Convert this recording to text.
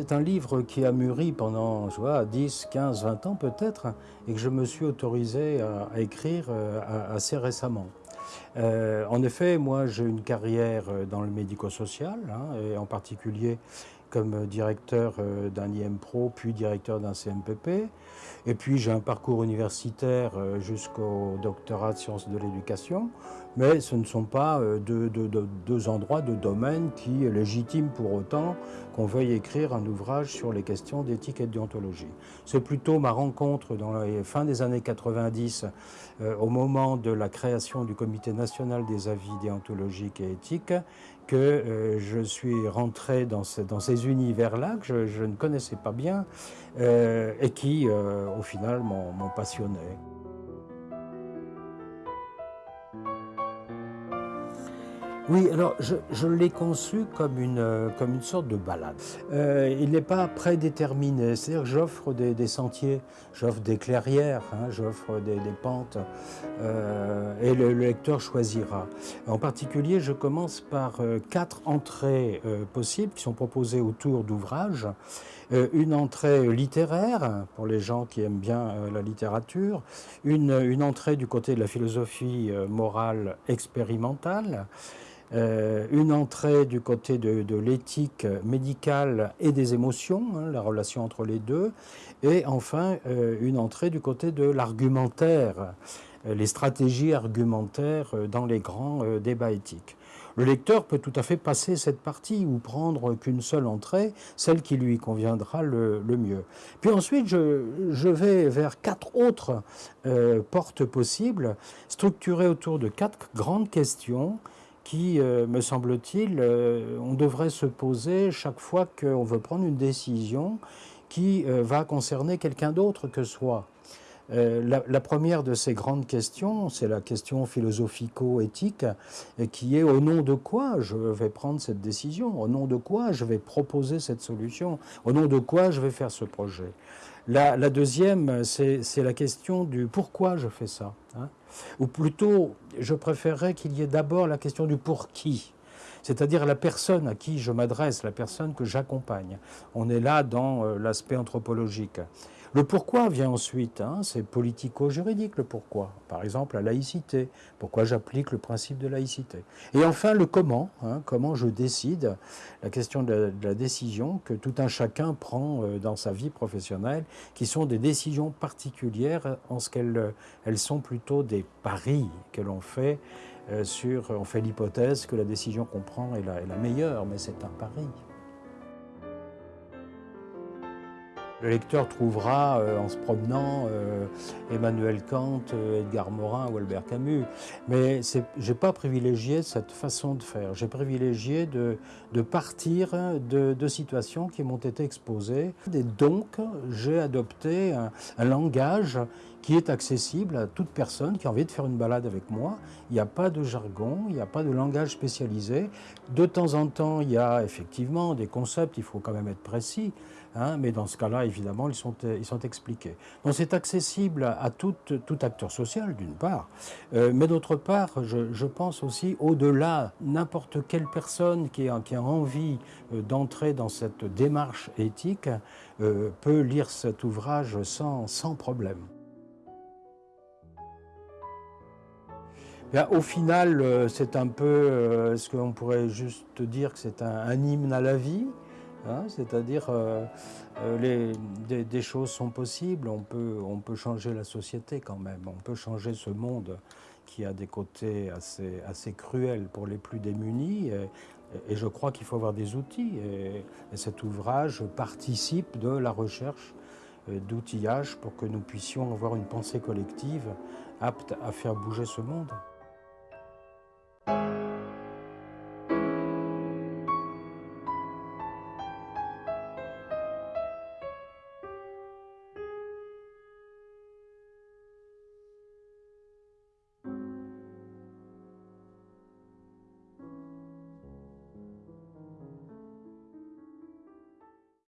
C'est un livre qui a mûri pendant je vois, 10, 15, 20 ans peut-être, et que je me suis autorisé à, écrire euh, assez récemment. Euh, en effet, moi j'ai une carrière dans le médico-social, hein, et en particulier comme directeur euh, d'un IMPRO, puis directeur d'un CMPP. Et puis j'ai un parcours universitaire euh, jusqu'au doctorat de sciences de l'éducation. Mais ce ne sont pas euh, deux, deux, endroits, deux domaines qui légitiment pour autant qu'on veuille écrire un ouvrage sur les questions d'éthique et de déontologie. C'est plutôt ma rencontre dans les fin des années 90, au moment de la création du Comité national des avis déontologiques et éthiques, que euh, je suis rentré dans, ces univers-là que je, ne connaissais pas bien euh, et qui, euh, au final, m'ont passionné. Oui, alors je, l'ai conçu comme une, euh, comme une sorte de balade. Euh, il n'est pas prédéterminé, c'est-à-dire que j'offre des, sentiers, j'offre des clairières, hein, j'offre des, pentes, euh, et le, lecteur choisira. En particulier, je commence par quatre entrées possibles qui sont proposées autour d'ouvrages. une entrée littéraire, pour les gens qui aiment bien la littérature, une, une entrée du côté de la philosophie morale expérimentale, euh, une entrée du côté de, l'éthique médicale et des émotions, hein, la relation entre les deux, et enfin euh, une entrée du côté de l'argumentaire, euh, les stratégies argumentaires dans les grands débats éthiques. Le lecteur peut tout à fait passer cette partie ou prendre qu'une seule entrée, celle qui lui conviendra le, mieux. Puis ensuite, je, vais vers quatre autres portes possibles, structurées autour de quatre grandes questions qui, euh, me semble-t-il, euh, on devrait se poser chaque fois qu'on veut prendre une décision qui euh, va concerner quelqu'un d'autre que soi. La, première de ces grandes questions, c'est la question philosophico-éthique, qui est au nom de quoi je vais prendre cette décision, au nom de quoi je vais proposer cette solution, au nom de quoi je vais faire ce projet? La, deuxième, c'est la question du pourquoi je fais ça. Hein. Ou plutôt, je préférerais qu'il y ait d'abord la question du pour qui c'est-à-dire la personne à qui je m'adresse, la personne que j'accompagne. On est là dans euh, l'aspect anthropologique. Le pourquoi vient ensuite, hein, c'est politico-juridique le pourquoi. Par exemple, la laïcité, pourquoi j'applique le principe de laïcité. Et enfin, le comment, hein, comment je décide, la question de la, décision que tout un chacun prend euh, dans sa vie professionnelle, qui sont des décisions particulières en ce qu'elles elles sont plutôt des paris que l'on fait euh, sur, on fait l'hypothèse que la décision qu'on prend est la meilleure, mais c'est un pari. Le lecteur trouvera euh, en se promenant euh, Emmanuel Kant, euh, Edgar Morin ou Albert Camus. Mais je n'ai pas privilégié cette façon de faire. J'ai privilégié de, partir de, situations qui m'ont été exposées. Et donc, j'ai adopté un langage qui est accessible à toute personne qui a envie de faire une balade avec moi. Il n'y a pas de jargon, il n'y a pas de langage spécialisé. De temps en temps, il y a effectivement des concepts, il faut quand même être précis, hein, mais dans ce cas-là, évidemment, ils sont, ils sont expliqués. Donc c'est accessible à tout, tout acteur social, d'une part, euh, mais d'autre part, je, pense aussi au-delà, n'importe quelle personne qui a, qui a envie euh, d'entrer dans cette démarche éthique euh, peut lire cet ouvrage sans, sans problème. au final, euh, c'est un peu euh, ce qu'on pourrait juste dire que c'est un, hymne à la vie? Hein, c'est-à-dire euh, des, choses sont possibles, on peut, changer la société quand même, on peut changer ce monde qui a des côtés assez, cruels pour les plus démunis. Et, je crois qu'il faut avoir des outils. Et, et, cet ouvrage participe de la recherche d'outillage pour que nous puissions avoir une pensée collective apte à faire bouger ce monde.